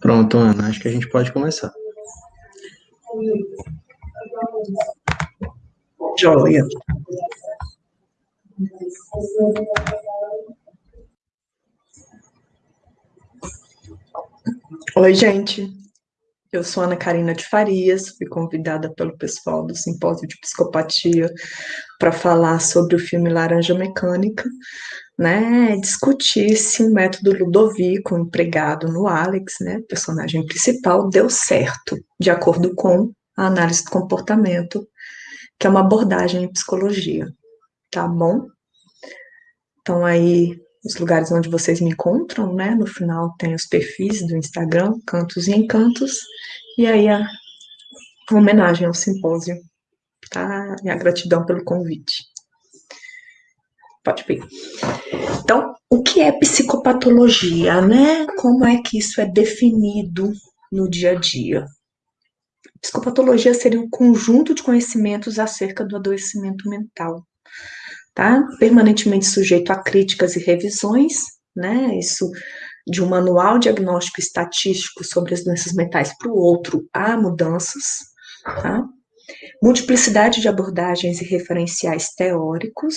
Pronto, Ana, acho que a gente pode começar. Joia. Oi, gente. Eu sou Ana Karina de Farias, fui convidada pelo pessoal do Simpósio de Psicopatia para falar sobre o filme Laranja Mecânica, né, discutir se o método Ludovico empregado no Alex, né, personagem principal, deu certo, de acordo com a análise do comportamento, que é uma abordagem em psicologia, tá bom? Então aí os lugares onde vocês me encontram, né? No final tem os perfis do Instagram, Cantos e Encantos, e aí a, homenagem ao simpósio, tá? E a gratidão pelo convite. Pode ver. Então, o que é psicopatologia, né? Como é que isso é definido no dia a dia? Psicopatologia seria um conjunto de conhecimentos acerca do adoecimento mental tá? Permanentemente sujeito a críticas e revisões, né? Isso de um manual diagnóstico estatístico sobre as doenças mentais para o outro, há mudanças, tá? Multiplicidade de abordagens e referenciais teóricos,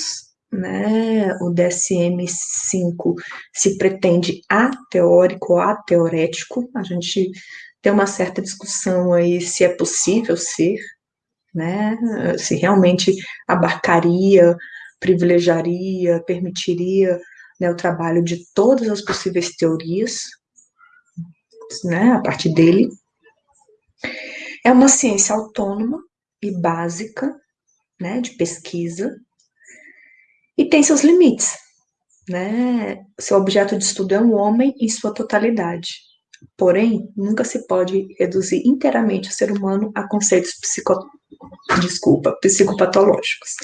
né? O DSM-5 se pretende ateórico ou ateorético, a gente tem uma certa discussão aí se é possível ser, né? Se realmente abarcaria privilegiaria, permitiria né, o trabalho de todas as possíveis teorias, né, a partir dele. É uma ciência autônoma e básica, né, de pesquisa, e tem seus limites, né? Seu objeto de estudo é um homem em sua totalidade. Porém, nunca se pode reduzir inteiramente o ser humano a conceitos psico... Desculpa, psicopatológicos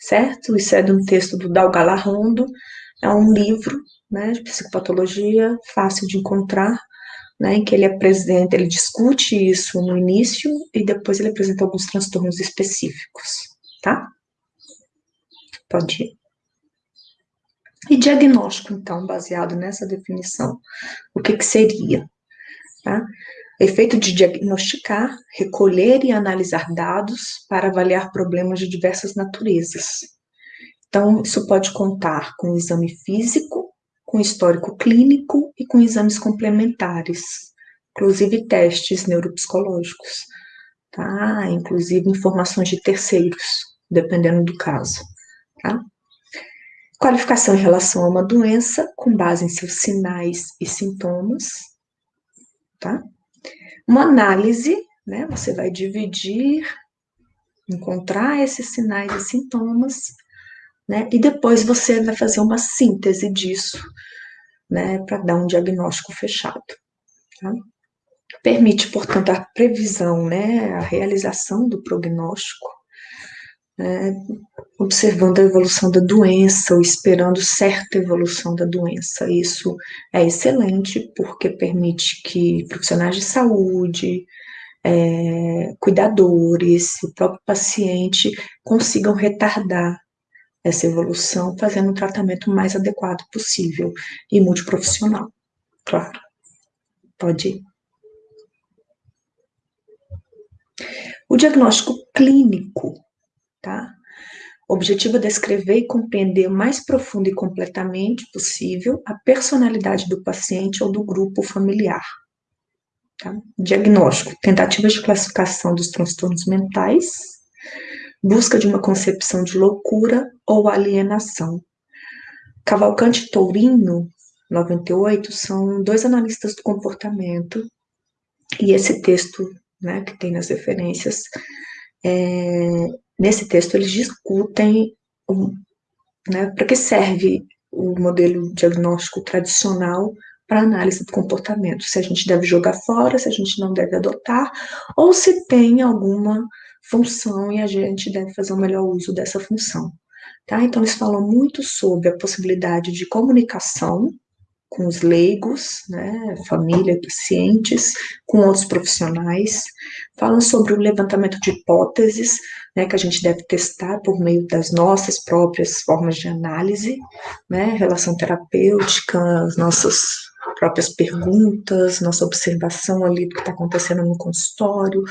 certo? Isso é de um texto do Rondo, é um livro né, de psicopatologia, fácil de encontrar, né, em que ele apresenta, ele discute isso no início e depois ele apresenta alguns transtornos específicos, tá? Pode ir. E diagnóstico, então, baseado nessa definição, o que que seria? Tá? Efeito de diagnosticar, recolher e analisar dados para avaliar problemas de diversas naturezas. Então, isso pode contar com exame físico, com histórico clínico e com exames complementares, inclusive testes neuropsicológicos, tá? Inclusive informações de terceiros, dependendo do caso, tá? Qualificação em relação a uma doença com base em seus sinais e sintomas, tá? Uma análise, né? Você vai dividir, encontrar esses sinais e sintomas, né? E depois você vai fazer uma síntese disso, né? Para dar um diagnóstico fechado. Tá? Permite, portanto, a previsão, né? A realização do prognóstico, né, observando a evolução da doença ou esperando certa evolução da doença. Isso é excelente porque permite que profissionais de saúde, é, cuidadores, o próprio paciente consigam retardar essa evolução, fazendo um tratamento mais adequado possível e multiprofissional, claro. Pode ir. O diagnóstico clínico tá? O objetivo é descrever e compreender o mais profundo e completamente possível a personalidade do paciente ou do grupo familiar. Tá? Diagnóstico, tentativas de classificação dos transtornos mentais, busca de uma concepção de loucura ou alienação. Cavalcante e Tourinho, 98, são dois analistas do comportamento, e esse texto, né, que tem nas referências, é, Nesse texto, eles discutem né, para que serve o modelo diagnóstico tradicional para análise do comportamento, se a gente deve jogar fora, se a gente não deve adotar, ou se tem alguma função e a gente deve fazer o um melhor uso dessa função. Tá? Então, eles falam muito sobre a possibilidade de comunicação com os leigos, né, família, pacientes, com outros profissionais, falam sobre o levantamento de hipóteses, né, que a gente deve testar por meio das nossas próprias formas de análise, né, relação terapêutica, as nossas próprias perguntas, nossa observação ali do que está acontecendo no consultório,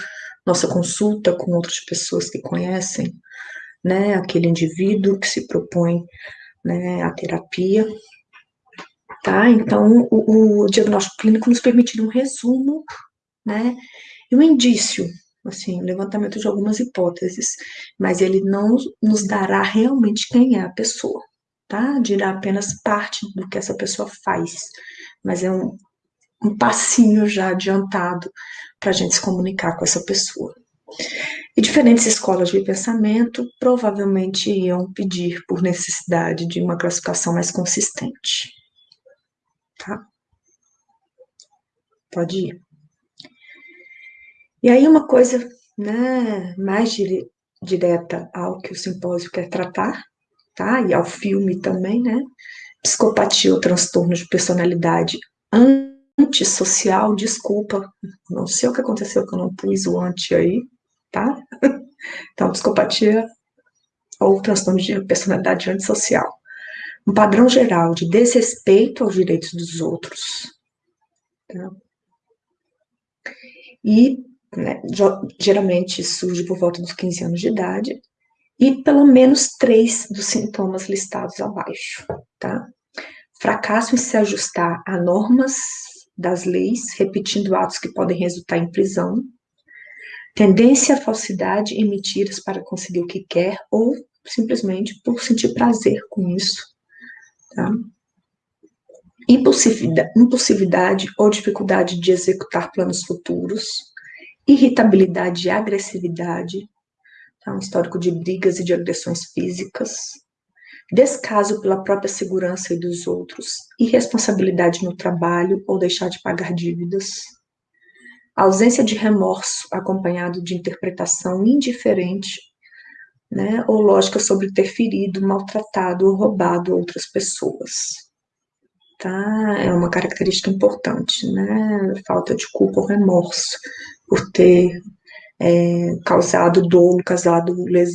nossa consulta com outras pessoas que conhecem, né, aquele indivíduo que se propõe, né, a terapia, tá? Então, o, o diagnóstico clínico nos permite um resumo, né, e um indício, assim, levantamento de algumas hipóteses, mas ele não nos dará realmente quem é a pessoa, tá? Dirá apenas parte do que essa pessoa faz, mas é um, um passinho já adiantado para a gente se comunicar com essa pessoa. E diferentes escolas de pensamento provavelmente iam pedir por necessidade de uma classificação mais consistente. Tá? Pode ir. E aí uma coisa né, mais dire, direta ao que o simpósio quer tratar, tá? E ao filme também, né? Psicopatia ou transtorno de personalidade antissocial, desculpa, não sei o que aconteceu que eu não pus o anti aí, tá? Então, psicopatia ou transtorno de personalidade antissocial. Um padrão geral de desrespeito aos direitos dos outros. Tá? E né, geralmente surge por volta dos 15 anos de idade, e pelo menos três dos sintomas listados abaixo, tá? Fracasso em se ajustar a normas das leis, repetindo atos que podem resultar em prisão, tendência à falsidade e mentiras para conseguir o que quer, ou simplesmente por sentir prazer com isso, tá? Impulsividade, impulsividade ou dificuldade de executar planos futuros, irritabilidade e agressividade, tá? um histórico de brigas e de agressões físicas, descaso pela própria segurança e dos outros, irresponsabilidade no trabalho ou deixar de pagar dívidas, ausência de remorso acompanhado de interpretação indiferente, né, ou lógica sobre ter ferido, maltratado ou roubado outras pessoas. Tá? É uma característica importante, né? Falta de culpa ou remorso por ter é, causado dolo, causado, les,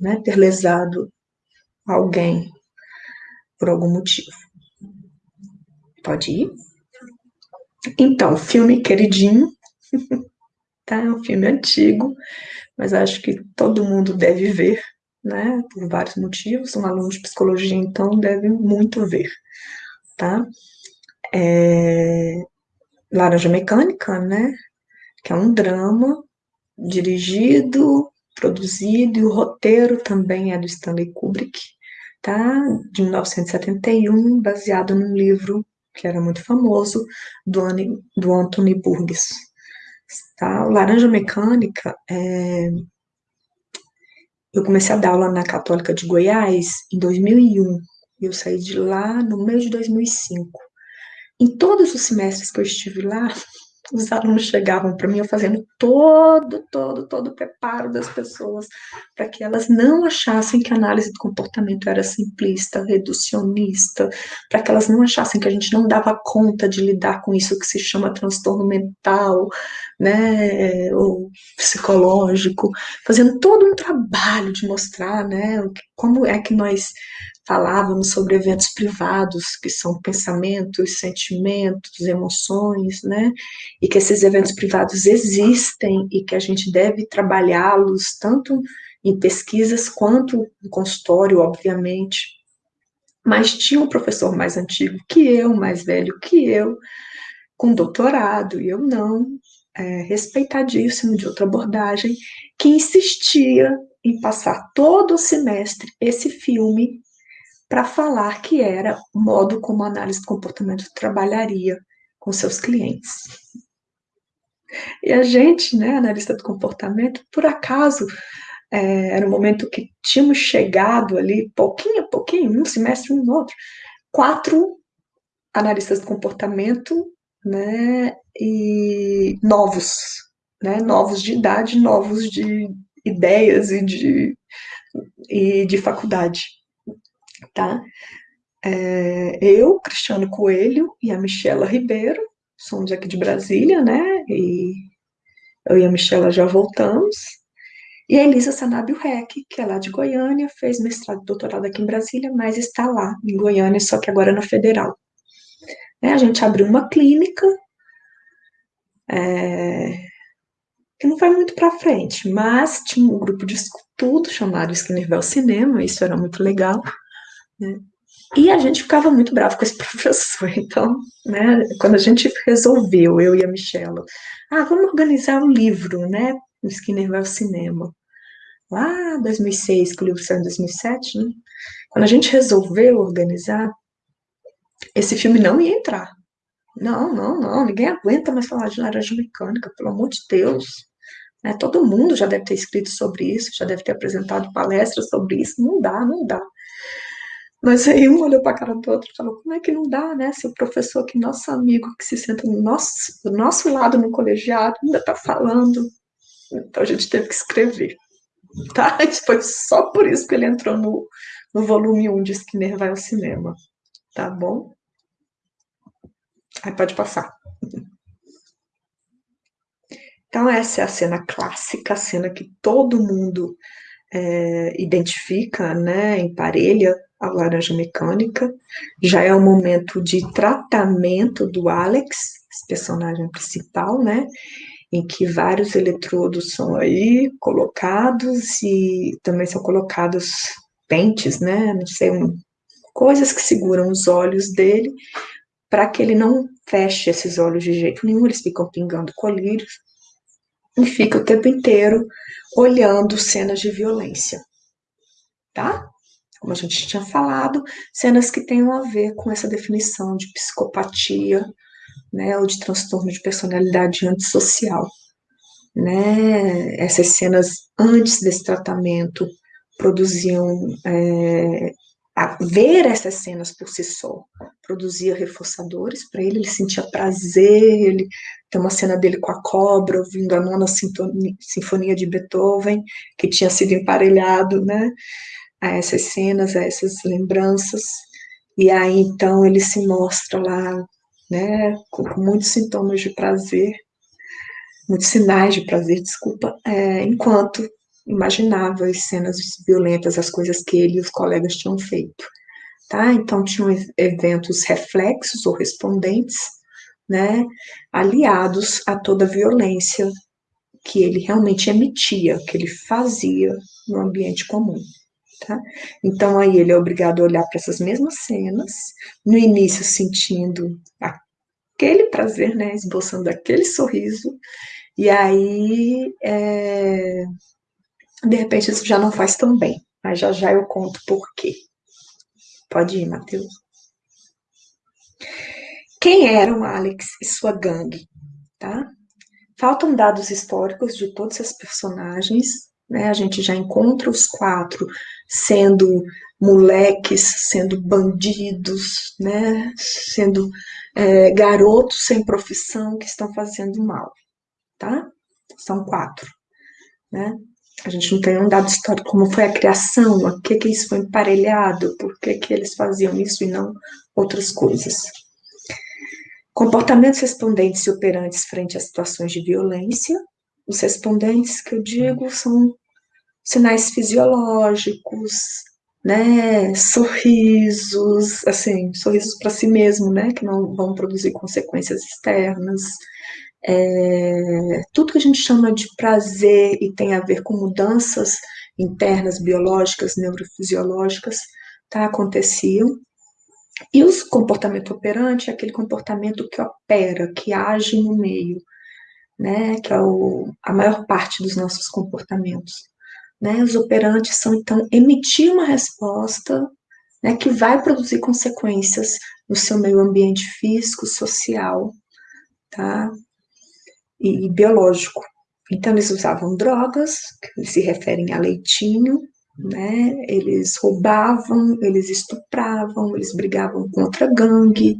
né, ter lesado alguém por algum motivo. Pode ir? Então, filme queridinho, tá? É um filme antigo, mas acho que todo mundo deve ver, né? Por vários motivos. Um aluno de psicologia, então, deve muito ver, tá? É... Laranja Mecânica, né? que é um drama dirigido, produzido, e o roteiro também é do Stanley Kubrick, tá? De 1971, baseado num livro que era muito famoso, do, Anthony Burgess. Tá? O Laranja Mecânica, é... eu comecei a dar aula na Católica de Goiás em 2001, e eu saí de lá no mês de 2005. Em todos os semestres que eu estive lá, os alunos chegavam para mim eu fazendo todo, todo, todo o preparo das pessoas para que elas não achassem que a análise do comportamento era simplista, reducionista, para que elas não achassem que a gente não dava conta de lidar com isso que se chama transtorno mental, né, ou psicológico, fazendo todo um trabalho de mostrar, né, como é que nós falávamos sobre eventos privados, que são pensamentos, sentimentos, emoções, né? E que esses eventos privados existem e que a gente deve trabalhá-los tanto em pesquisas quanto no consultório, obviamente. Mas tinha um professor mais antigo que eu, mais velho que eu, com doutorado, e eu não, é, respeitadíssimo de outra abordagem, que insistia em passar todo o semestre esse filme para falar que era o modo como a análise do comportamento trabalharia com seus clientes. E a gente, né, analista do comportamento, por acaso, é, era um momento que tínhamos chegado ali, pouquinho a pouquinho, um semestre, um outro, quatro analistas do comportamento, né, e novos, né, novos de idade, novos de ideias e de, e de faculdade, tá? É, eu, Cristiano Coelho e a Michela Ribeiro, somos aqui de Brasília, né, e eu e a Michela já voltamos, e a Elisa Sanabio Rec, que é lá de Goiânia, fez mestrado e doutorado aqui em Brasília, mas está lá em Goiânia, só que agora na Federal. É, a gente abriu uma clínica, é, que não foi muito para frente, mas tinha um grupo de estudo chamado Skinnerville Cinema, isso era muito legal, né? E a gente ficava muito bravo com esse professor, então, né, quando a gente resolveu, eu e a Michela, ah, vamos organizar um livro, né, o Skinner vai ao cinema. Lá 2006, que o livro saiu em 2007, né? Quando a gente resolveu organizar, esse filme não ia entrar. Não, não, não, ninguém aguenta mais falar de laranja mecânica, pelo amor de Deus. Né? Todo mundo já deve ter escrito sobre isso, já deve ter apresentado palestras sobre isso. Não dá, não dá. Mas aí um olhou para a cara do outro e falou: como é que não dá, né? Se o professor, que nosso amigo, que se senta no nosso, do nosso lado no colegiado, ainda está falando então a gente teve que escrever. Tá? Foi só por isso que ele entrou no, no volume 1 de Skinner vai ao cinema. Tá bom? Aí pode passar. Então, essa é a cena clássica, a cena que todo mundo é, identifica, né, emparelha a laranja mecânica. Já é o momento de tratamento do Alex, esse personagem principal, né? em que vários eletrodos são aí colocados e também são colocados pentes, né? Não sei, um, coisas que seguram os olhos dele para que ele não feche esses olhos de jeito nenhum, eles ficam pingando colírios e fica o tempo inteiro olhando cenas de violência, tá? Como a gente tinha falado, cenas que tenham a ver com essa definição de psicopatia, né, ou de transtorno de personalidade antissocial. Né? Essas cenas antes desse tratamento produziam é, ver essas cenas por si só produzia reforçadores para ele, ele sentia prazer, ele tem uma cena dele com a cobra, ouvindo a nona sinfonia de Beethoven, que tinha sido emparelhado, né, a essas cenas, a essas lembranças, e aí então ele se mostra lá né, com, muitos sintomas de prazer, muitos sinais de prazer, desculpa, é, enquanto imaginava as cenas violentas, as coisas que ele e os colegas tinham feito. Tá? Então, tinham eventos reflexos ou respondentes, né, aliados a toda a violência que ele realmente emitia, que ele fazia no ambiente comum. Tá? Então, aí ele é obrigado a olhar para essas mesmas cenas, no início sentindo aquele prazer, né, esboçando aquele sorriso, e aí, é, de repente, isso já não faz tão bem, mas já já eu conto por quê. Pode ir, Matheus. Quem eram Alex e sua gangue, tá? Faltam dados históricos de todos esses personagens, né? A gente já encontra os quatro sendo moleques, sendo bandidos, né? Sendo é, garotos sem profissão que estão fazendo mal, tá? São quatro, né? A gente não tem um dado histórico como foi a criação, a que que isso foi emparelhado, por que que eles faziam isso e não outras coisas. Comportamentos respondentes e operantes frente a situações de violência. Os respondentes que eu digo são sinais fisiológicos, né, sorrisos, assim, sorrisos para si mesmo, né, que não vão produzir consequências externas, é, tudo que a gente chama de prazer e tem a ver com mudanças internas, biológicas, neurofisiológicas, tá, aconteciam. E o comportamento operante é aquele comportamento que opera, que age no meio, né, que é o, a maior parte dos nossos comportamentos. Né? Os operantes são, então, emitir uma resposta né, que vai produzir consequências no seu meio ambiente físico, social, tá? E, e biológico. Então, eles usavam drogas, que se referem a leitinho, né? Eles roubavam, eles estupravam, eles brigavam com outra gangue.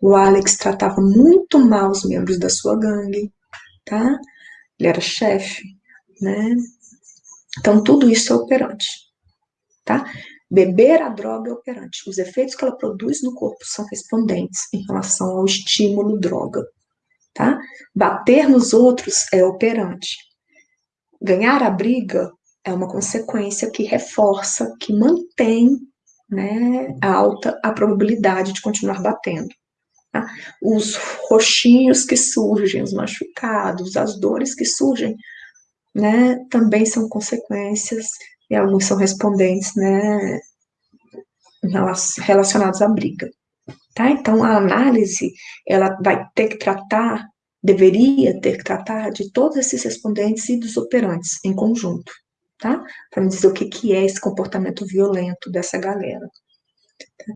O Alex tratava muito mal os membros da sua gangue, tá? Ele era chefe, né? Então tudo isso é operante, tá? Beber a droga é operante. Os efeitos que ela produz no corpo são respondentes em relação ao estímulo droga, tá? Bater nos outros é operante. Ganhar a briga é uma consequência que reforça, que mantém né, alta a probabilidade de continuar batendo. Tá? Os roxinhos que surgem, os machucados, as dores que surgem, né, também são consequências e alguns são respondentes, né, relacionados à briga. Tá? Então, a análise, ela vai ter que tratar, deveria ter que tratar de todos esses respondentes e dos operantes em conjunto tá? Para dizer o que, que é esse comportamento violento dessa galera. Tá?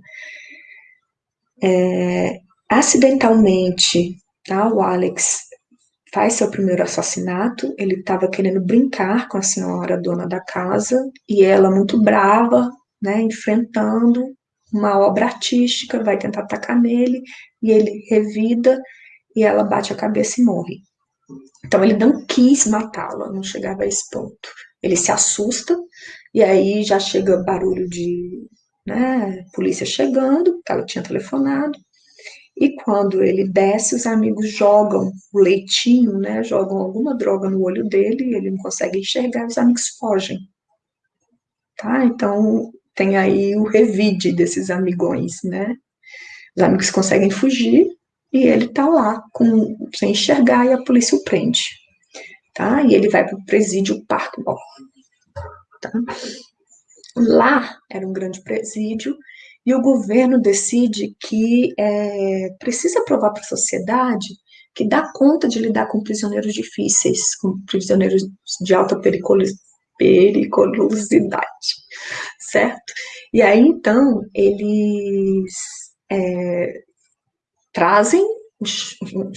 É, acidentalmente, tá? O Alex faz seu primeiro assassinato, ele estava querendo brincar com a senhora dona da casa, e ela muito brava, né, enfrentando uma obra artística, vai tentar atacar nele, e ele revida, e ela bate a cabeça e morre. Então ele não quis matá-la, não chegava a esse ponto ele se assusta, e aí já chega barulho de né, polícia chegando, que ela tinha telefonado, e quando ele desce, os amigos jogam o leitinho, né, jogam alguma droga no olho dele, ele não consegue enxergar, os amigos fogem. Tá? Então, tem aí o revide desses amigões, né? Os amigos conseguem fugir e ele tá lá com, sem enxergar e a polícia o prende tá? E ele vai para o presídio tá? Lá era um grande presídio e o governo decide que é, precisa provar para a sociedade que dá conta de lidar com prisioneiros difíceis, com prisioneiros de alta periculosidade, certo? E aí, então, eles é, trazem um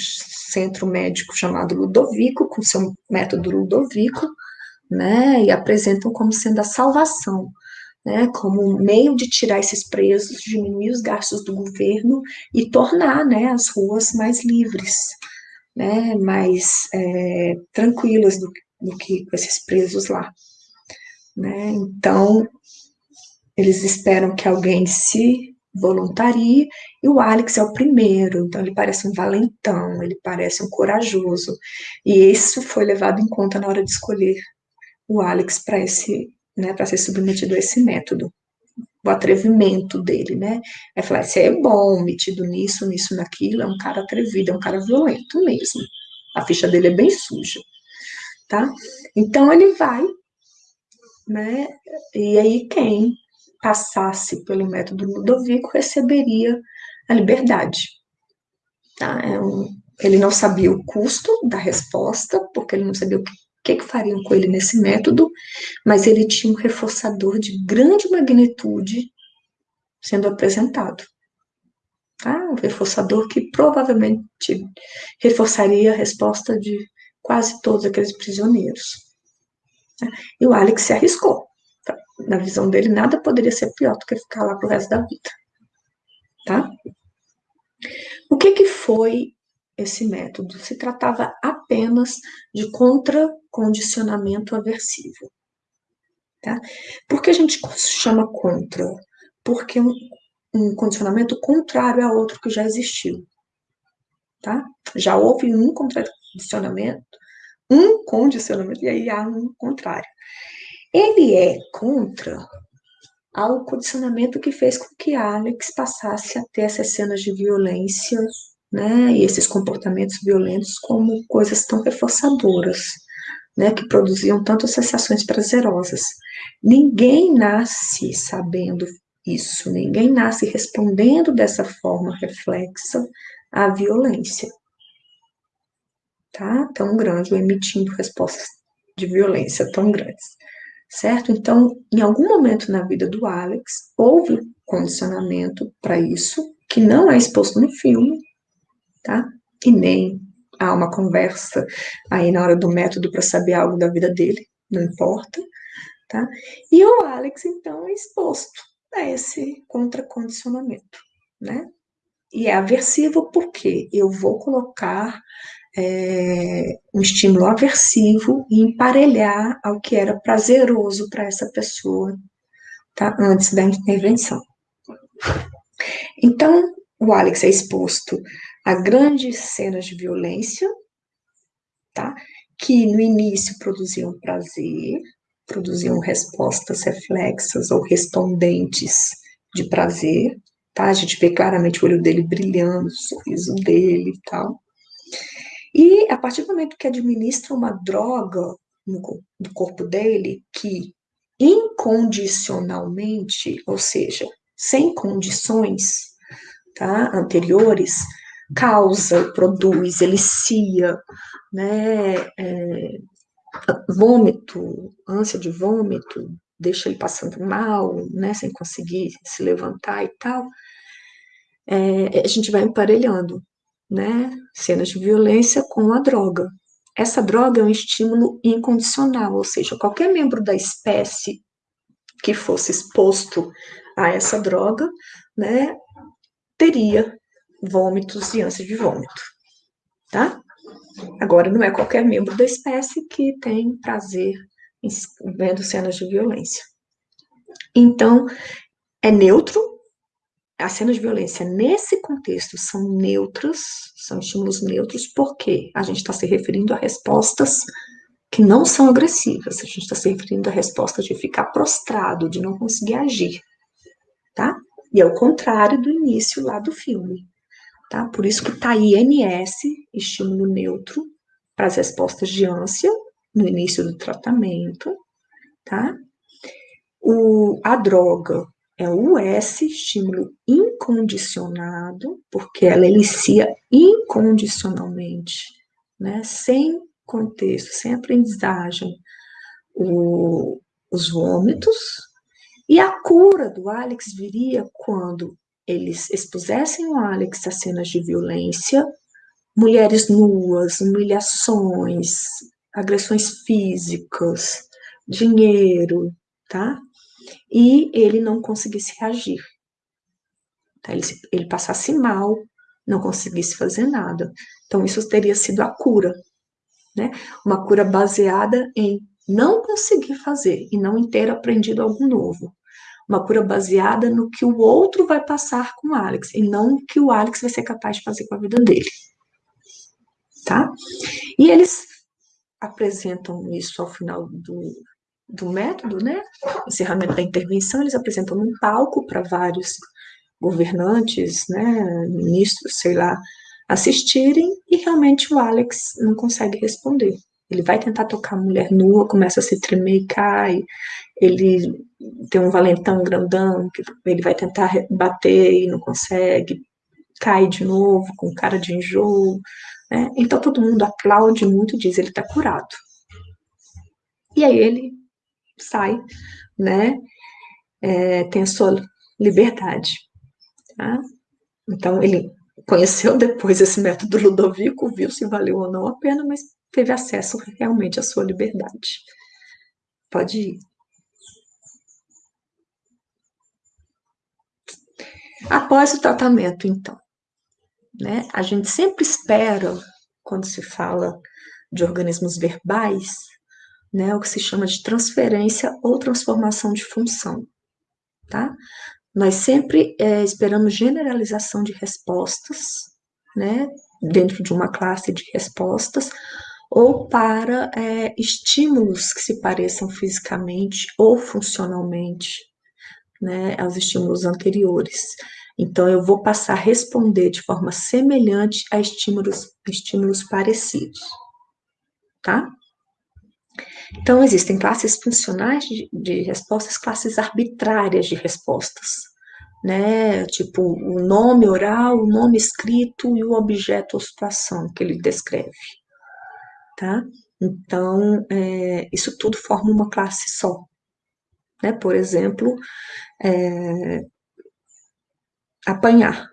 centro médico chamado Ludovico, com seu método Ludovico, né, e apresentam como sendo a salvação, né, como meio de tirar esses presos, diminuir os gastos do governo e tornar, né, as ruas mais livres, né, mais é, tranquilas do, do que esses presos lá. Né, então, eles esperam que alguém se voluntaria, e o Alex é o primeiro, então ele parece um valentão, ele parece um corajoso, e isso foi levado em conta na hora de escolher o Alex para esse, né, para ser submetido a esse método, o atrevimento dele, né, é falar, você é bom, metido nisso, nisso, naquilo, é um cara atrevido, é um cara violento mesmo, a ficha dele é bem suja, tá, então ele vai, né, e aí quem passasse pelo método Ludovico receberia a liberdade. Tá? É um, ele não sabia o custo da resposta, porque ele não sabia o que, que, que fariam com ele nesse método, mas ele tinha um reforçador de grande magnitude sendo apresentado. Tá? Um reforçador que provavelmente reforçaria a resposta de quase todos aqueles prisioneiros. E o Alex se arriscou na visão dele, nada poderia ser pior do que ficar lá pro resto da vida. Tá? O que, que foi esse método? Se tratava apenas de contracondicionamento aversivo. Tá? Por que a gente chama contra? Porque um, um condicionamento contrário a outro que já existiu. Tá? Já houve um condicionamento, um condicionamento, e aí há um contrário. Ele é contra ao condicionamento que fez com que Alex passasse a ter essas cenas de violência, né, e esses comportamentos violentos como coisas tão reforçadoras, né, que produziam tantas sensações prazerosas. Ninguém nasce sabendo isso, ninguém nasce respondendo dessa forma reflexa à violência. Tá? Tão grande, ou emitindo respostas de violência tão grandes certo? Então, em algum momento na vida do Alex, houve condicionamento para isso, que não é exposto no filme, tá? E nem há uma conversa aí na hora do método para saber algo da vida dele, não importa, tá? E o Alex, então, é exposto a esse contracondicionamento, né? E é aversivo porque eu vou colocar é, um estímulo aversivo e emparelhar ao que era prazeroso para essa pessoa, tá? Antes da intervenção. Então, o Alex é exposto a grandes cenas de violência, tá? Que no início produziam prazer, produziam respostas reflexas ou respondentes de prazer, tá? A gente vê claramente o olho dele brilhando, o sorriso dele e tal. E a partir do momento que administra uma droga no, no corpo dele, que incondicionalmente, ou seja, sem condições tá, anteriores, causa, produz, elicia, né, é, vômito, ânsia de vômito, deixa ele passando mal, né, sem conseguir se levantar e tal, é, a gente vai emparelhando né, cenas de violência com a droga. Essa droga é um estímulo incondicional, ou seja, qualquer membro da espécie que fosse exposto a essa droga, né, teria vômitos e ânsia de vômito, tá? Agora, não é qualquer membro da espécie que tem prazer vendo cenas de violência. Então, é neutro, as cenas de violência nesse contexto são neutras, são estímulos neutros, porque a gente está se referindo a respostas que não são agressivas, a gente está se referindo a respostas de ficar prostrado, de não conseguir agir, tá? E é o contrário do início lá do filme, tá? Por isso que tá INS, estímulo neutro, para as respostas de ânsia, no início do tratamento, tá? O, a droga é o S, estímulo incondicionado, porque ela elicia incondicionalmente, né, sem contexto, sem aprendizagem, o, os vômitos, e a cura do Alex viria quando eles expusessem o Alex a cenas de violência, mulheres nuas, humilhações, agressões físicas, dinheiro, tá? e ele não conseguisse reagir. Tá? Ele, passasse mal, não conseguisse fazer nada. Então, isso teria sido a cura, né? Uma cura baseada em não conseguir fazer e não ter aprendido algo novo. Uma cura baseada no que o outro vai passar com o Alex e não no que o Alex vai ser capaz de fazer com a vida dele. Tá? E eles apresentam isso ao final do, do método, né? Encerramento da intervenção, eles apresentam um palco para vários governantes, né, ministros, sei lá, assistirem e realmente o Alex não consegue responder. Ele vai tentar tocar a mulher nua, começa a se tremer e cai. Ele tem um valentão grandão, que ele vai tentar bater e não consegue. Cai de novo, com cara de enjoo. Né? Então todo mundo aplaude muito e diz: ele está curado. E aí ele sai, né? É, tem a sua liberdade. Tá? Então, ele conheceu depois esse método Ludovico, viu se valeu ou não a pena, mas teve acesso realmente à sua liberdade. Pode ir. Após o tratamento, então, né, a gente sempre espera, quando se fala de organismos verbais, né, o que se chama de transferência ou transformação de função, tá? Nós sempre é, esperamos generalização de respostas, né, dentro de uma classe de respostas, ou para é, estímulos que se pareçam fisicamente ou funcionalmente, né, aos estímulos anteriores. Então, eu vou passar a responder de forma semelhante a estímulos, estímulos parecidos, tá? Então, existem classes funcionais de, de respostas, classes arbitrárias de respostas, né? Tipo, o nome oral, o nome escrito e o objeto ou situação que ele descreve, tá? Então, é, isso tudo forma uma classe só. Né? Por exemplo, é, apanhar.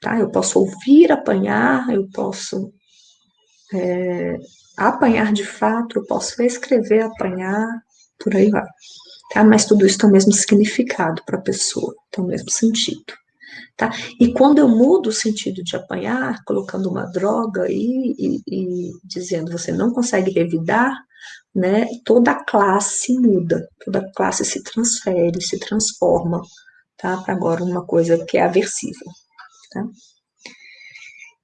Tá? Eu posso ouvir apanhar, eu posso é, apanhar de fato, eu posso escrever apanhar, por aí vai. Tá? Mas tudo isso tem o mesmo significado para a pessoa, tem o mesmo sentido. Tá? E quando eu mudo o sentido de apanhar, colocando uma droga e, e, e dizendo você não consegue revidar, né, toda classe muda, toda classe se transfere, se transforma, tá? Para agora uma coisa que é aversiva, tá?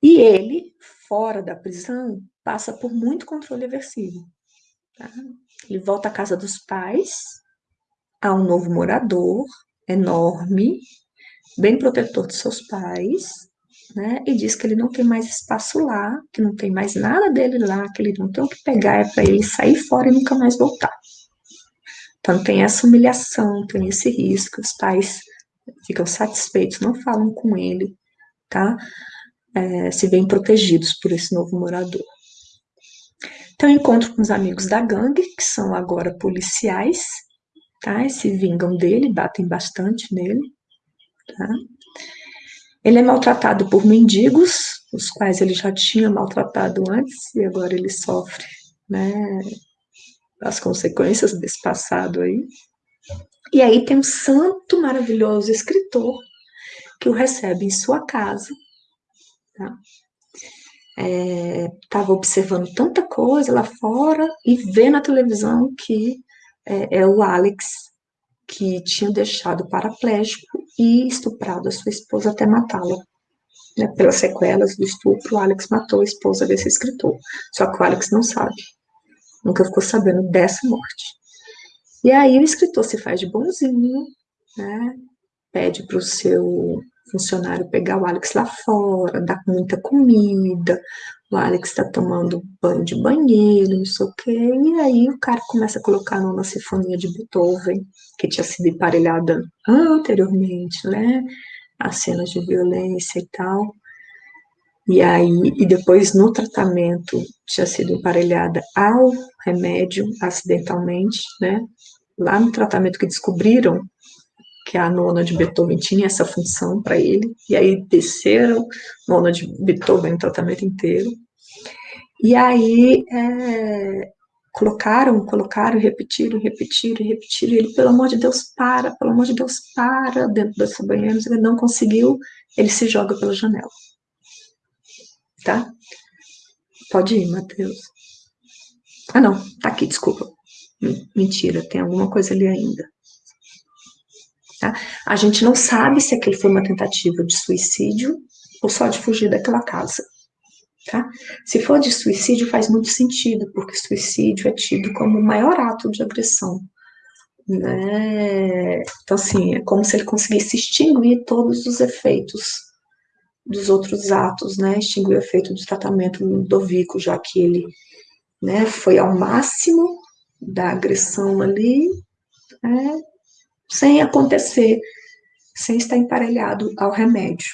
E ele, fora da prisão, passa por muito controle aversivo. Tá? Ele volta à casa dos pais, há um novo morador, enorme, bem protetor de seus pais, né? E diz que ele não tem mais espaço lá, que não tem mais nada dele lá, que ele não tem o que pegar, é para ele sair fora e nunca mais voltar. Então tem essa humilhação, tem esse risco, os pais ficam satisfeitos, não falam com ele, tá? É, se veem protegidos por esse novo morador. Então encontro com os amigos da gangue, que são agora policiais, tá? E se vingam dele, batem bastante nele, tá? Ele é maltratado por mendigos, os quais ele já tinha maltratado antes, e agora ele sofre né, as consequências desse passado aí. E aí tem um santo maravilhoso escritor que o recebe em sua casa. Estava tá? é, observando tanta coisa lá fora e vê na televisão que é, é o Alex que tinha deixado paraplégico e estuprado a sua esposa até matá-la. Né, pelas sequelas do estupro, Alex matou a esposa desse escritor. Só que o Alex não sabe. Nunca ficou sabendo dessa morte. E aí o escritor se faz de bonzinho, né, pede para o seu funcionário pegar o Alex lá fora, dar muita comida, o Alex está tomando banho de banheiro, não sei o quê, e aí o cara começa a colocar numa sinfonia de Beethoven, que tinha sido emparelhada anteriormente, né, as cenas de violência e tal, e aí, e depois no tratamento tinha sido emparelhada ao remédio, acidentalmente, né, lá no tratamento que descobriram que a nona de Beethoven tinha essa função para ele, e aí desceram nona de Beethoven no tratamento inteiro. E aí é, colocaram, colocaram, repetiram, repetiram, repetiram, e ele, pelo amor de Deus, para, pelo amor de Deus, para, dentro dessa banheira, ele não conseguiu, ele se joga pela janela. Tá? Pode ir, Matheus. Ah, não, tá aqui, desculpa. Mentira, tem alguma coisa ali ainda. Tá? A gente não sabe se aquele foi uma tentativa de suicídio ou só de fugir daquela casa. Tá? Se for de suicídio, faz muito sentido, porque suicídio é tido como o maior ato de agressão. Né? Então, assim, é como se ele conseguisse extinguir todos os efeitos dos outros atos, né? Extinguir o efeito do tratamento Ludovico, já que ele né, foi ao máximo da agressão ali, né, sem acontecer, sem estar emparelhado ao remédio,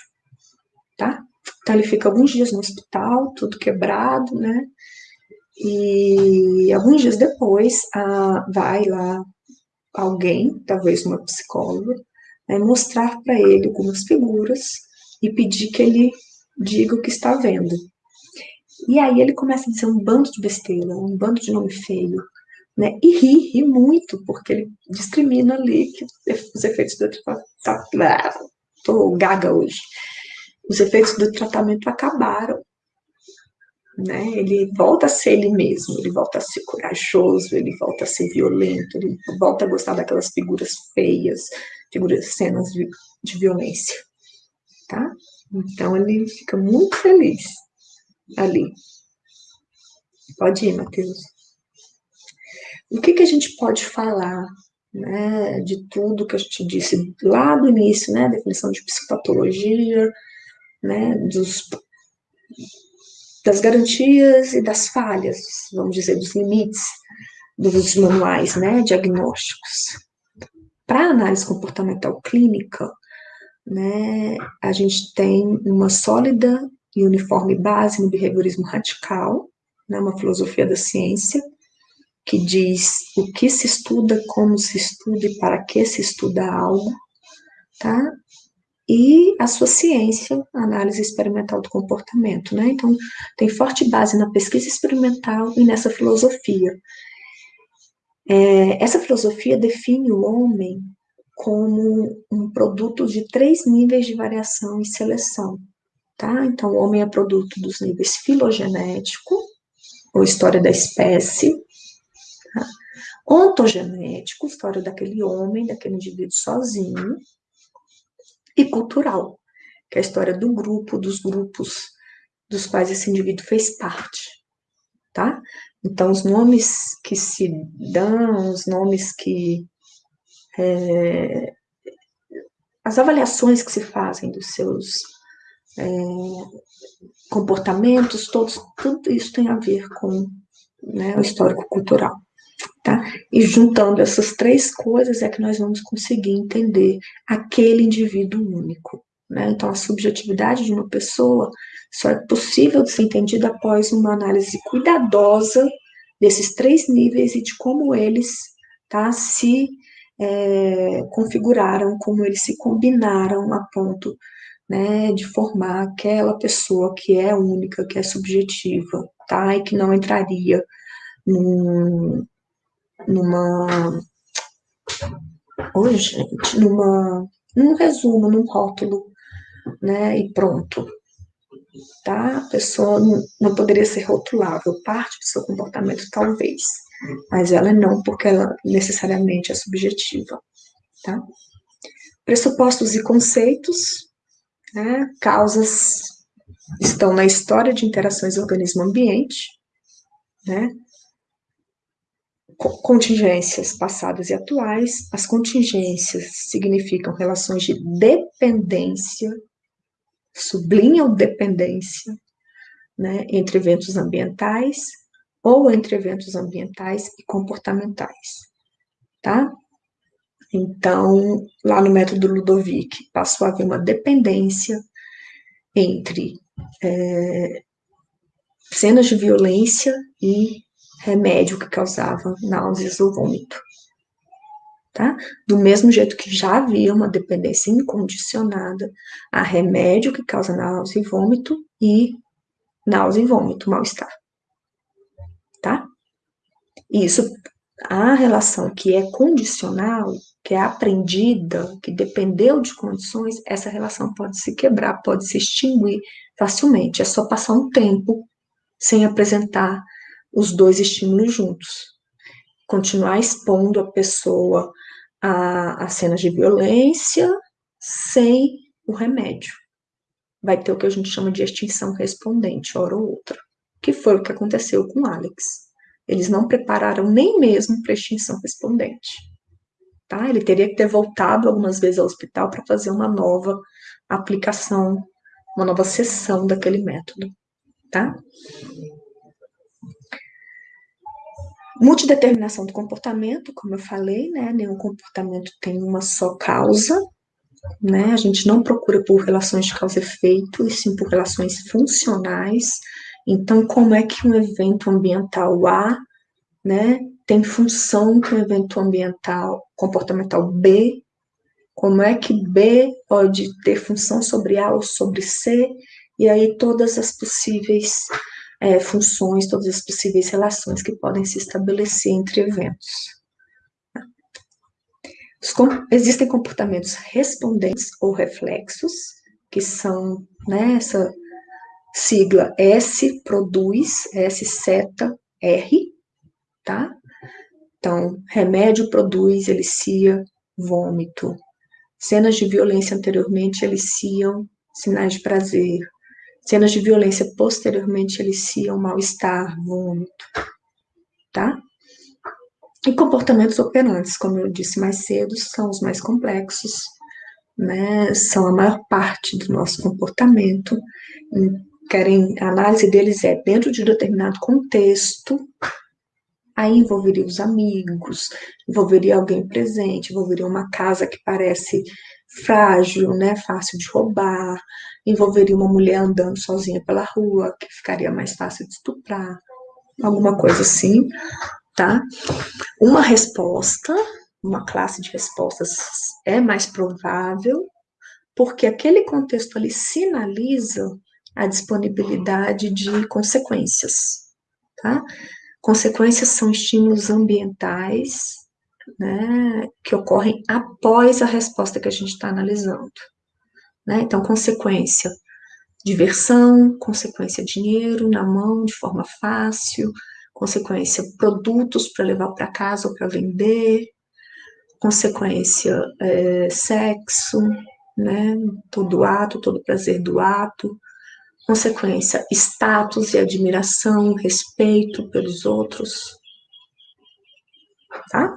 tá? Então ele fica alguns dias no hospital, tudo quebrado, né? E alguns dias depois, a, vai lá alguém, talvez uma psicóloga, né, mostrar para ele algumas figuras e pedir que ele diga o que está vendo. E aí ele começa a dizer um bando de besteira, um bando de nome feio, né? E ri, ri muito, porque ele discrimina ali que os efeitos do tratamento. Tá, tô gaga hoje. Os efeitos do tratamento acabaram. Né? Ele volta a ser ele mesmo, ele volta a ser corajoso, ele volta a ser violento, ele volta a gostar daquelas figuras feias, figuras, cenas de, de violência, tá? Então ele fica muito feliz ali. Pode ir, Matheus. O que, que a gente pode falar né, de tudo que a gente disse lá do início, né, definição de psicopatologia, né, dos, das garantias e das falhas, vamos dizer, dos limites dos manuais né, diagnósticos. Para análise comportamental clínica, né, a gente tem uma sólida e uniforme base no behaviorismo radical, né, uma filosofia da ciência, que diz o que se estuda, como se estuda e para que se estuda algo, tá? E a sua ciência, análise experimental do comportamento, né? Então, tem forte base na pesquisa experimental e nessa filosofia. É, essa filosofia define o homem como um produto de três níveis de variação e seleção, tá? Então, o homem é produto dos níveis filogenético, ou história da espécie? Ontogenético, história daquele homem, daquele indivíduo sozinho, e cultural, que é a história do grupo, dos grupos dos quais esse indivíduo fez parte, tá? Então, os nomes que se dão, os nomes que. É, as avaliações que se fazem dos seus é, comportamentos, todos, tudo isso tem a ver com né, o histórico cultural. Tá? E juntando essas três coisas é que nós vamos conseguir entender aquele indivíduo único. Né? Então, a subjetividade de uma pessoa só é possível de ser entendida após uma análise cuidadosa desses três níveis e de como eles tá, se é, configuraram, como eles se combinaram a ponto né, de formar aquela pessoa que é única, que é subjetiva, tá, e que não entraria num, numa. Oi, gente, numa, num resumo, num rótulo, né, e pronto. Tá? A pessoa não, não poderia ser rotulável, parte do seu comportamento talvez, mas ela não, porque ela necessariamente é subjetiva, tá? Pressupostos e conceitos, né? causas estão na história de interações organismo-ambiente, né? Contingências passadas e atuais. As contingências significam relações de dependência, sublinham dependência, né, entre eventos ambientais ou entre eventos ambientais e comportamentais, tá? Então, lá no método Ludovic, passou a haver uma dependência entre é, cenas de violência e remédio que causava náuseas ou vômito. Tá? Do mesmo jeito que já havia uma dependência incondicionada a remédio que causa náusea e vômito e náusea e vômito, mal-estar. Tá? Isso, a relação que é condicional, que é aprendida, que dependeu de condições, essa relação pode se quebrar, pode se extinguir facilmente. É só passar um tempo sem apresentar os dois estímulos juntos. Continuar expondo a pessoa a, a cenas de violência sem o remédio. Vai ter o que a gente chama de extinção respondente, hora ou outra, que foi o que aconteceu com Alex. Eles não prepararam nem mesmo para extinção respondente. Tá? Ele teria que ter voltado algumas vezes ao hospital para fazer uma nova aplicação, uma nova sessão daquele método. Tá? Multideterminação do comportamento, como eu falei, né? Nenhum comportamento tem uma só causa, né? A gente não procura por relações de causa e efeito, e sim por relações funcionais. Então, como é que um evento ambiental A, né, tem função com o evento ambiental comportamental B? Como é que B pode ter função sobre A ou sobre C? E aí todas as possíveis é, funções, todas as possíveis relações que podem se estabelecer entre eventos. Existem comportamentos respondentes ou reflexos, que são né, essa sigla S produz, S seta R, tá? Então, remédio produz, elicia vômito. Cenas de violência anteriormente eliciam sinais de prazer. Cenas de violência posteriormente eliciam mal-estar, vômito, tá? E comportamentos operantes, como eu disse mais cedo, são os mais complexos, né? São a maior parte do nosso comportamento. Querem, a análise deles é dentro de determinado contexto, aí envolveria os amigos, envolveria alguém presente, envolveria uma casa que parece frágil, né, fácil de roubar, envolveria uma mulher andando sozinha pela rua, que ficaria mais fácil de estuprar, alguma coisa assim, tá? Uma resposta, uma classe de respostas é mais provável, porque aquele contexto ali sinaliza a disponibilidade de consequências, tá? Consequências são estímulos ambientais, né, que ocorrem após a resposta que a gente está analisando. Né? Então, consequência, diversão, consequência, dinheiro na mão de forma fácil, consequência, produtos para levar para casa ou para vender, consequência, é, sexo, né, todo ato, todo prazer do ato, consequência, status e admiração, respeito pelos outros, tá?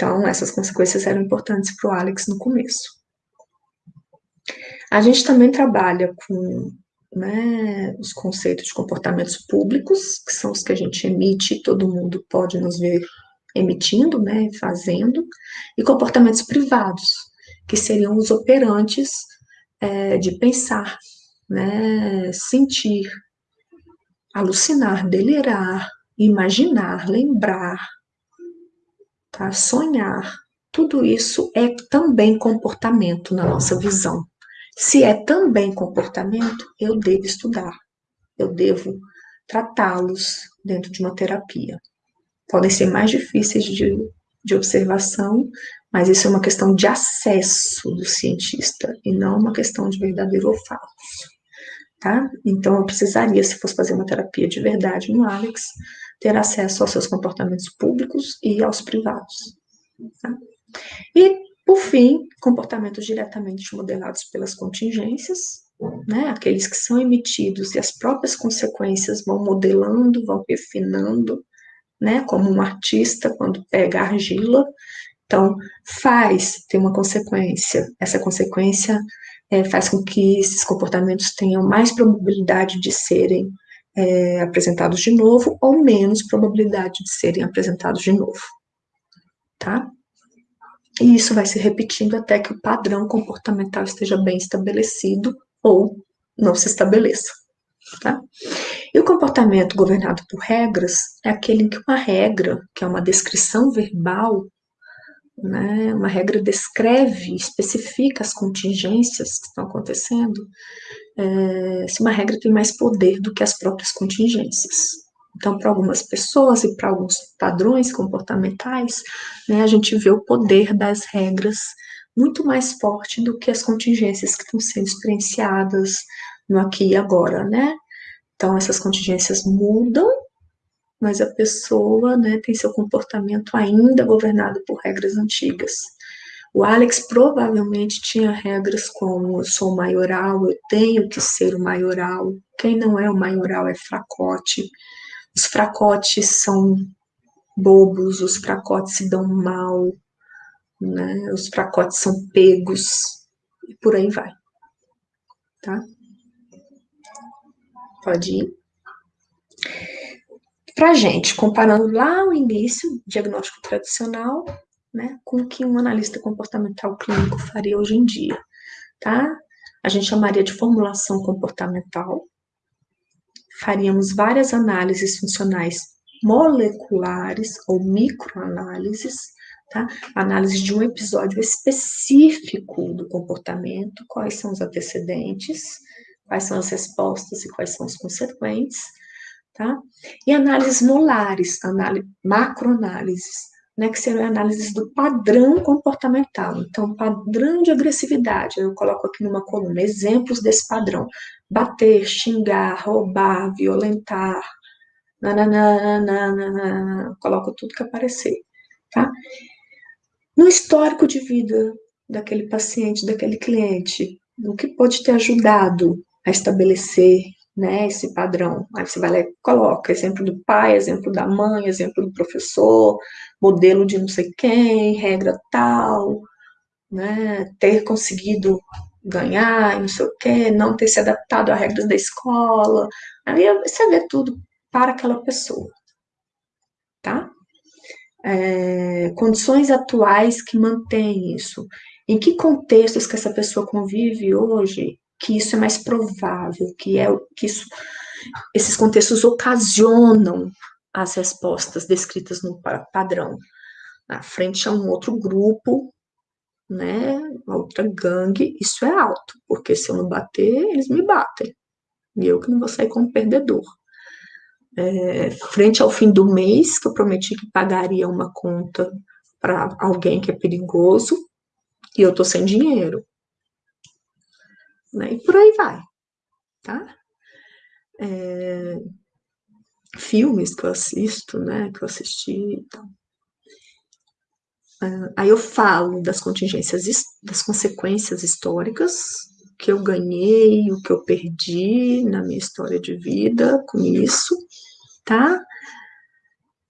Então, essas consequências eram importantes para o Alex no começo. A gente também trabalha com né, os conceitos de comportamentos públicos, que são os que a gente emite todo mundo pode nos ver emitindo, né, fazendo, e comportamentos privados, que seriam os operantes é, de pensar, né, sentir, alucinar, delirar, imaginar, lembrar, tá, sonhar. Tudo isso é também comportamento na nossa visão. Se é também comportamento, eu devo estudar, eu devo tratá-los dentro de uma terapia. Podem ser mais difíceis de, de observação, mas isso é uma questão de acesso do cientista e não uma questão de verdadeiro ou falso. Tá? Então, eu precisaria, se fosse fazer uma terapia de verdade no Alex, ter acesso aos seus comportamentos públicos e aos privados. Tá? E por fim, comportamentos diretamente modelados pelas contingências, né, aqueles que são emitidos e as próprias consequências vão modelando, vão refinando, né, como um artista quando pega argila. Então, faz ter uma consequência. Essa consequência é, faz com que esses comportamentos tenham mais probabilidade de serem é, apresentados de novo ou menos probabilidade de serem apresentados de novo. Tá? E isso vai se repetindo até que o padrão comportamental esteja bem estabelecido ou não se estabeleça. Tá? E o comportamento governado por regras é aquele em que uma regra, que é uma descrição verbal, né, uma regra descreve, especifica as contingências que estão acontecendo, é, se uma regra tem mais poder do que as próprias contingências. Então, para algumas pessoas e para alguns padrões comportamentais, né, a gente vê o poder das regras muito mais forte do que as contingências que estão sendo experienciadas no aqui e agora, né? Então, essas contingências mudam, mas a pessoa né, tem seu comportamento ainda governado por regras antigas. O Alex provavelmente tinha regras como eu sou maioral, eu tenho que ser o maioral, quem não é o maioral é fracote, os fracotes são bobos, os fracotes se dão mal, né? Os fracotes são pegos e por aí vai. Tá? Pode ir. Pra gente, comparando lá o início, diagnóstico tradicional, né, com o que um analista comportamental clínico faria hoje em dia, tá? A gente chamaria de formulação comportamental, faríamos várias análises funcionais moleculares ou microanálises, tá? Análise de um episódio específico do comportamento, quais são os antecedentes, quais são as respostas e quais são os consequentes, tá? E análises molares, análise, macroanálises, né, que seriam análises do padrão comportamental. Então, padrão de agressividade, eu coloco aqui numa coluna exemplos desse padrão: bater, xingar, roubar, violentar, nananana, coloco tudo que aparecer, tá? No histórico de vida daquele paciente, daquele cliente, o que pode ter ajudado a estabelecer né, esse padrão. Aí você vai lá e coloca exemplo do pai, exemplo da mãe, exemplo do professor, modelo de não sei quem, regra tal, né, ter conseguido ganhar não sei o quê, não ter se adaptado às regras da escola. Aí você vê tudo para aquela pessoa, tá? É, condições atuais que mantêm isso. Em que contextos que essa pessoa convive hoje que isso é mais provável, que é que isso, esses contextos ocasionam as respostas descritas no padrão. Na frente a um outro grupo, né, uma outra gangue, isso é alto, porque se eu não bater, eles me batem. E eu que não vou sair como perdedor. é, frente ao fim do mês, que eu prometi que pagaria uma conta para alguém que é perigoso, e eu tô sem dinheiro. Né? E por aí vai, tá? É, filmes que eu assisto, né, que eu assisti e tal. Uh, aí eu falo das contingências, das consequências históricas que eu ganhei, o que eu perdi na minha história de vida com isso, tá?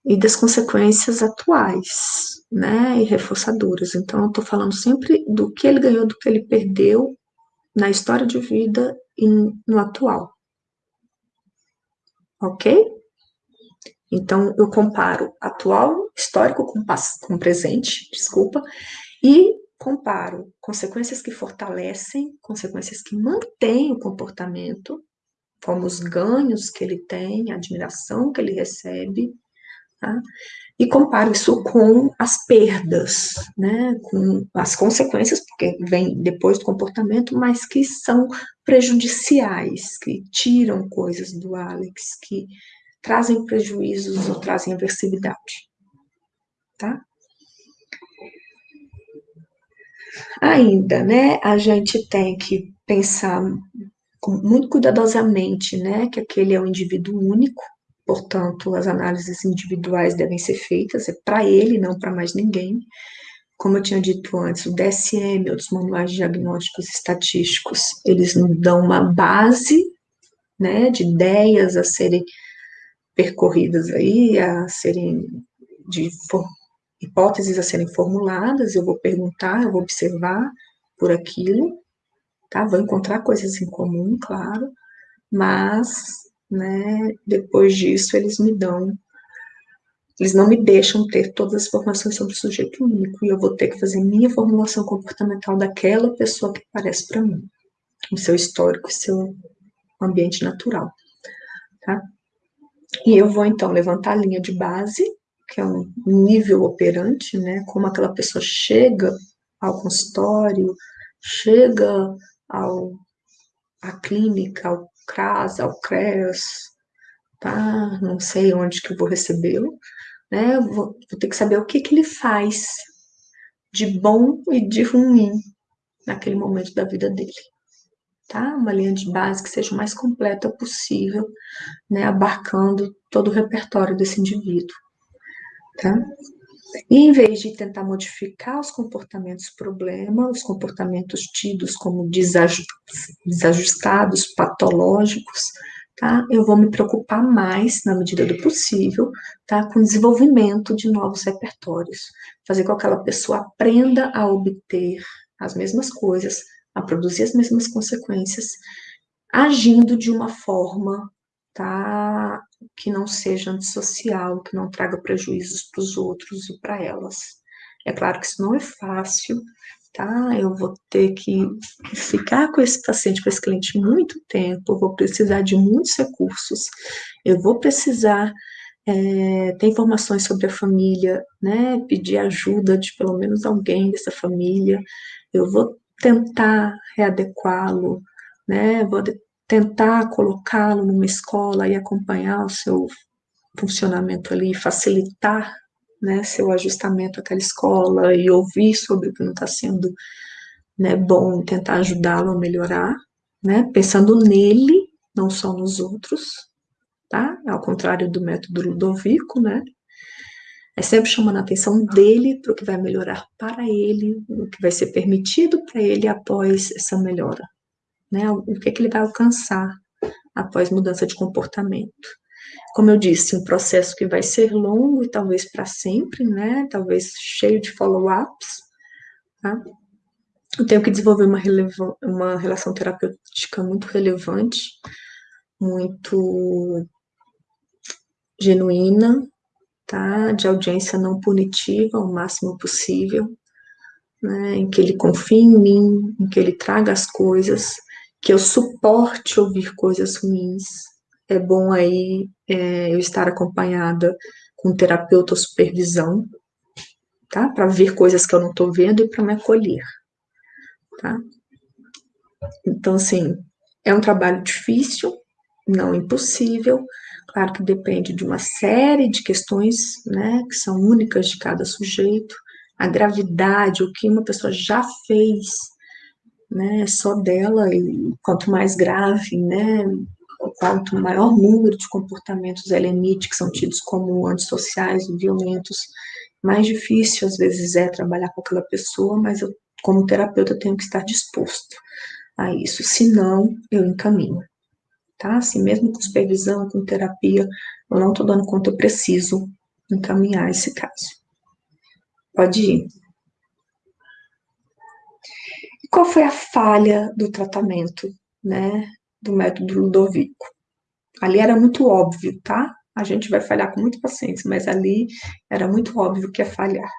E das consequências atuais, né? E reforçadoras. Então, eu tô falando sempre do que ele ganhou, do que ele perdeu na história de vida e no atual. Ok? Então, eu comparo atual histórico com, com presente, desculpa, e comparo consequências que fortalecem, consequências que mantêm o comportamento, como os ganhos que ele tem, a admiração que ele recebe, tá? E comparo isso com as perdas, né, com as consequências, porque vem depois do comportamento, mas que são prejudiciais, que tiram coisas do Alex, que trazem prejuízos ou trazem aversividade. Tá? Ainda, né, a gente tem que pensar muito cuidadosamente, né, que aquele é um indivíduo único, portanto, as análises individuais devem ser feitas, é para ele, não para mais ninguém. Como eu tinha dito antes, o DSM, outros manuais diagnósticos estatísticos, eles nos dão uma base, né, de ideias a serem percorridas aí, a serem de hipóteses a serem formuladas, eu vou perguntar, eu vou observar por aquilo, tá? Vou encontrar coisas em comum, claro, mas, né, depois disso eles me dão, eles não me deixam ter todas as informações sobre o sujeito único, e eu vou ter que fazer minha formulação comportamental daquela pessoa que parece para mim, o seu histórico, o seu ambiente natural, tá? E eu vou, então, levantar a linha de base, que é um nível operante, né? Como aquela pessoa chega ao consultório, chega ao, à clínica, ao CRAS, ao CREAS, tá? Não sei onde que eu vou recebê-lo, né? Vou, vou ter que saber o que que ele faz de bom e de ruim naquele momento da vida dele tá? Uma linha de base que seja o mais completa possível, né? Abarcando todo o repertório desse indivíduo, tá? Em vez de tentar modificar os comportamentos problema, os comportamentos tidos como desajustados, patológicos, tá? Eu vou me preocupar mais, na medida do possível, tá? Com o desenvolvimento de novos repertórios. Fazer com que aquela pessoa aprenda a obter as mesmas coisas a produzir as mesmas consequências, agindo de uma forma tá, que não seja antissocial, que não traga prejuízos para os outros e para elas. É claro que isso não é fácil, tá? Eu vou ter que ficar com esse paciente, com esse cliente muito tempo, eu vou precisar de muitos recursos, eu vou precisar é, ter informações sobre a família, né? Pedir ajuda de pelo menos alguém dessa família, eu vou tentar readequá-lo, né? Vou tentar colocá-lo numa escola e acompanhar o seu funcionamento ali, facilitar né, seu ajustamento àquela escola e ouvir sobre o que não está sendo né, bom, tentar ajudá-lo a melhorar, né, pensando nele, não só nos outros, tá? Ao contrário do método Ludovico, né? É sempre chamando a atenção dele para o que vai melhorar para ele, o que vai ser permitido para ele após essa melhora, né? O que, é que ele vai alcançar após mudança de comportamento. Como eu disse, um processo que vai ser longo e talvez para sempre, né? Talvez cheio de follow-ups, tá? Eu tenho que desenvolver uma, uma relação terapêutica muito relevante, muito genuína, tá? De audiência não punitiva o máximo possível, né? Em que ele confie em mim, em que ele traga as coisas, que eu suporte ouvir coisas ruins. É bom aí é, eu estar acompanhada com terapeuta ou supervisão, tá? Para ver coisas que eu não estou vendo e para me acolher, tá? Então, assim, é um trabalho difícil, não impossível, Claro que depende de uma série de questões, né, que são únicas de cada sujeito, a gravidade, o que uma pessoa já fez, né, só dela, e quanto mais grave, né, quanto maior número de comportamentos LMIT que são tidos como antissociais violentos, mais difícil às vezes é trabalhar com aquela pessoa, mas eu, como terapeuta, tenho que estar disposto a isso, senão eu encaminho, tá? Assim, mesmo com supervisão, com terapia, eu não estou dando conta, eu preciso encaminhar esse caso. Pode ir. Qual foi a falha do tratamento, né, do método Ludovico? Ali era muito óbvio, tá? A gente vai falhar com muita paciência, mas ali era muito óbvio que ia falhar,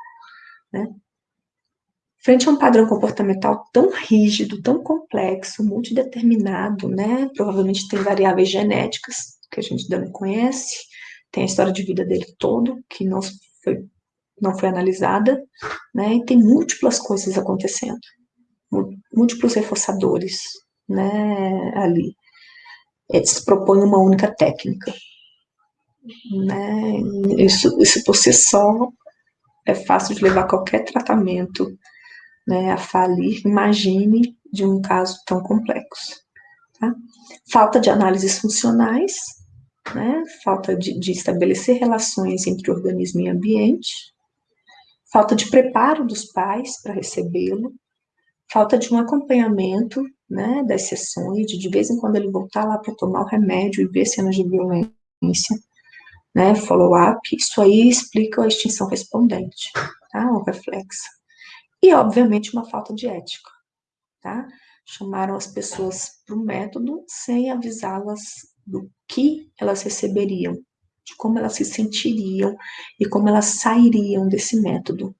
né? Frente a um padrão comportamental tão rígido, tão complexo, multideterminado, né? Provavelmente tem variáveis genéticas que a gente ainda não conhece, tem a história de vida dele todo, que não foi, não foi analisada, né? E tem múltiplas coisas acontecendo, múltiplos reforçadores, né? Ali. Eles propõem uma única técnica, né? Isso, isso por si só é fácil de levar qualquer tratamento né, a falir, imagine de um caso tão complexo. Tá? Falta de análises funcionais, né, falta de, de estabelecer relações entre organismo e ambiente, falta de preparo dos pais para recebê-lo, falta de um acompanhamento né, das sessões, de vez em quando ele voltar lá para tomar o remédio e ver cenas de violência, né, follow-up, isso aí explica a extinção respondente, tá, o reflexo. E, obviamente, uma falta de ética, tá? Chamaram as pessoas para o método sem avisá-las do que elas receberiam, de como elas se sentiriam e como elas sairiam desse método.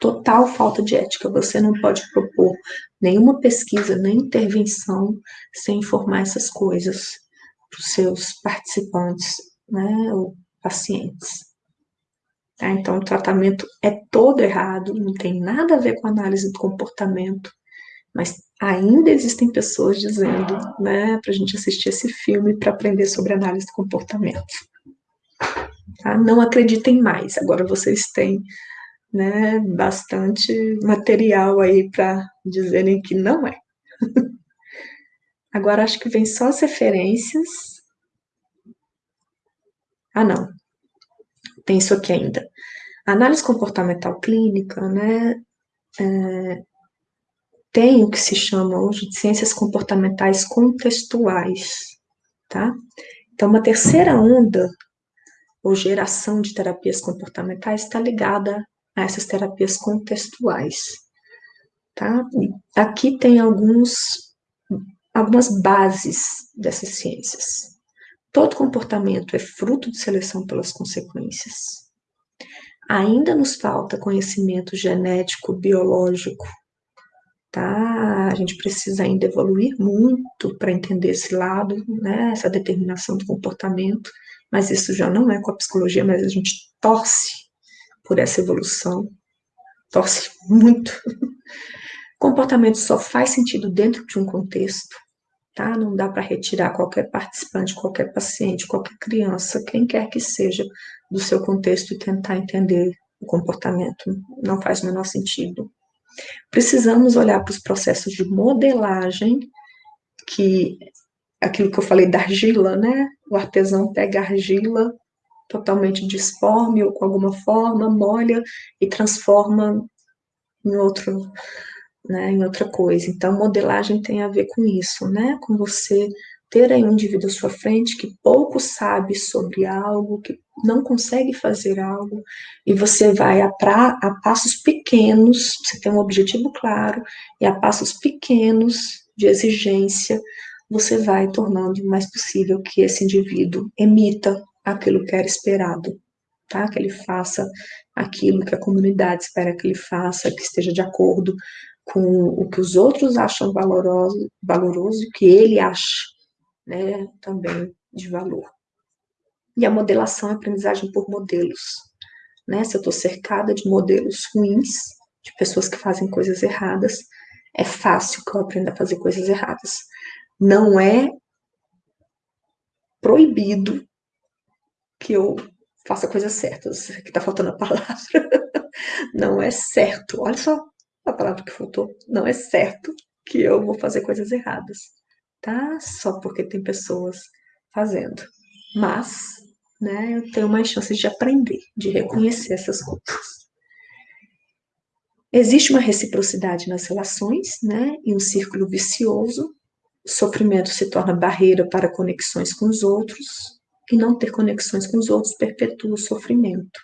Total falta de ética. Você não pode propor nenhuma pesquisa, nem intervenção sem informar essas coisas para os seus participantes, né, ou pacientes. Tá? Então, o tratamento é todo errado, não tem nada a ver com análise do comportamento, mas ainda existem pessoas dizendo, né, para a gente assistir esse filme para aprender sobre análise do comportamento. Tá? Não acreditem mais, agora vocês têm né, bastante material aí para dizerem que não é. Agora acho que vem só as referências. Ah, não tem isso aqui ainda. Análise comportamental clínica, né, é, tem o que se chama hoje de ciências comportamentais contextuais, tá? Então, uma terceira onda, ou geração de terapias comportamentais, está ligada a essas terapias contextuais, tá? Aqui tem alguns, algumas bases dessas ciências. Todo comportamento é fruto de seleção pelas consequências. Ainda nos falta conhecimento genético, biológico, tá? A gente precisa ainda evoluir muito para entender esse lado, né? Essa determinação do comportamento, mas isso já não é com a psicologia, mas a gente torce por essa evolução, torce muito. Comportamento só faz sentido dentro de um contexto, tá? Não dá para retirar qualquer participante, qualquer paciente, qualquer criança, quem quer que seja, do seu contexto e tentar entender o comportamento. Não faz o menor sentido. Precisamos olhar para os processos de modelagem, que aquilo que eu falei da argila, né? O artesão pega argila totalmente disforme ou com alguma forma, molha e transforma em outro né, em outra coisa. Então, modelagem tem a ver com isso, né, com você ter aí um indivíduo à sua frente que pouco sabe sobre algo, que não consegue fazer algo, e você vai a, pra, a passos pequenos, você tem um objetivo claro, e a passos pequenos de exigência, você vai tornando mais possível que esse indivíduo emita aquilo que era esperado, tá? Que ele faça aquilo que a comunidade espera que ele faça, que esteja de acordo com o que os outros acham valoroso, valoroso e o que ele acha, né, também de valor. E a modelação é aprendizagem por modelos, né, se eu estou cercada de modelos ruins, de pessoas que fazem coisas erradas, é fácil que eu aprenda a fazer coisas erradas. Não é proibido que eu faça coisas certas. Aqui tá faltando a palavra. Não é certo. Olha só a palavra que faltou. Não é certo que eu vou fazer coisas erradas, tá? Só porque tem pessoas fazendo. Mas, né, eu tenho mais chances de aprender, de reconhecer essas coisas. Existe uma reciprocidade nas relações, né, e um círculo vicioso. O sofrimento se torna barreira para conexões com os outros, e não ter conexões com os outros perpetua o sofrimento.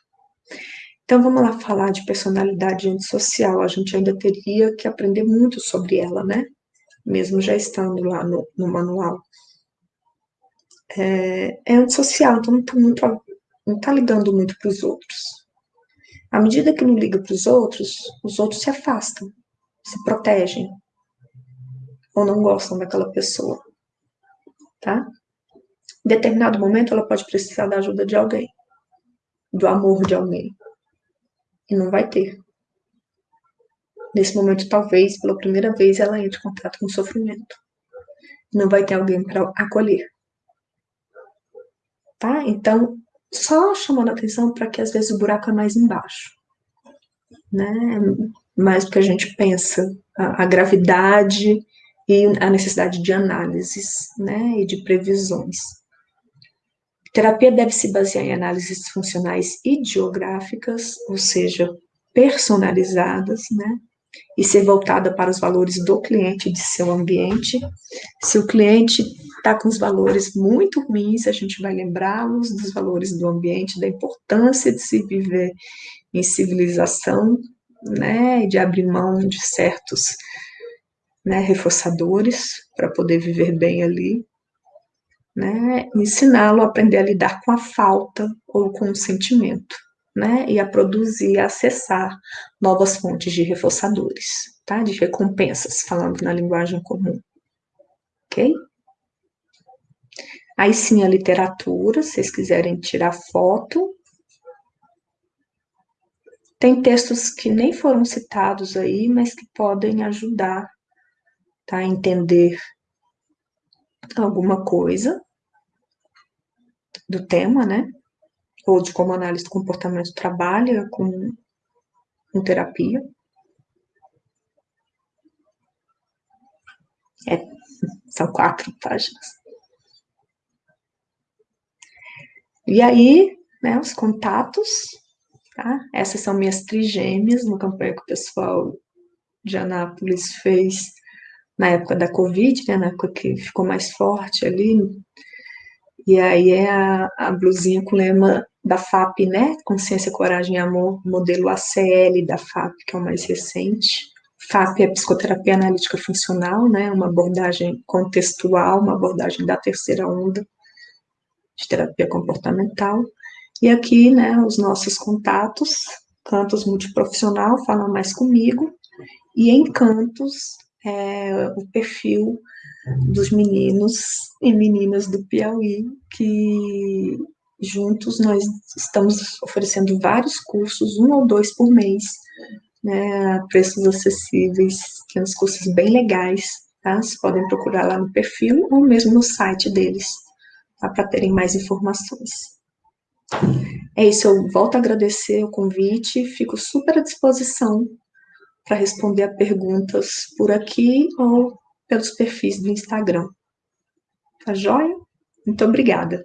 Então vamos lá falar de personalidade antissocial. A gente ainda teria que aprender muito sobre ela, né? Mesmo já estando lá no, no manual. É, é antissocial, então não está ligando muito para os outros. À medida que não liga para os outros, os outros se afastam, se protegem, ou não gostam daquela pessoa, tá? Em determinado momento, ela pode precisar da ajuda de alguém, do amor de alguém, e não vai ter. Nesse momento, talvez, pela primeira vez, ela entre em contato com o sofrimento. Não vai ter alguém para acolher. Tá? Então, só chamando atenção para que às vezes o buraco é mais embaixo. Né? Mais do que a gente pensa. A, a gravidade e a necessidade de análises né? e de previsões. Terapia deve se basear em análises funcionais e geográficas, ou seja, personalizadas, né? E ser voltada para os valores do cliente e de seu ambiente. Se o cliente está com os valores muito ruins, a gente vai lembrá-los dos valores do ambiente, da importância de se viver em civilização, né? E de abrir mão de certos né, reforçadores para poder viver bem ali né, ensiná-lo a aprender a lidar com a falta ou com o sentimento, né, e a produzir, a acessar novas fontes de reforçadores, tá, de recompensas, falando na linguagem comum, ok? Aí sim a literatura, se vocês quiserem tirar foto. Tem textos que nem foram citados aí, mas que podem ajudar tá, a entender alguma coisa do tema, né? Ou de como a análise do comportamento trabalha com, com terapia. É, são quatro páginas. E aí, né, os contatos, tá? Essas são minhas trigêmeas, uma campanha que o pessoal de Anápolis fez na época da Covid, né, na época que ficou mais forte ali, e aí é a, a blusinha com o lema da FAP, né? Consciência, Coragem e Amor, modelo ACL da FAP, que é o mais recente. FAP é Psicoterapia Analítica Funcional, né? Uma abordagem contextual, uma abordagem da terceira onda de terapia comportamental. E aqui, né, os nossos contatos, Cantos Multiprofissional, fala mais comigo, e em Cantos, é, o perfil dos meninos e meninas do Piauí, que juntos nós estamos oferecendo vários cursos, um ou dois por mês, né, a preços acessíveis, tem uns cursos bem legais, tá? Vocês podem procurar lá no perfil ou mesmo no site deles, tá? para terem mais informações. É isso, eu volto a agradecer o convite, fico super à disposição para responder a perguntas por aqui ou pelos perfis do Instagram. Tá joia? Muito obrigada.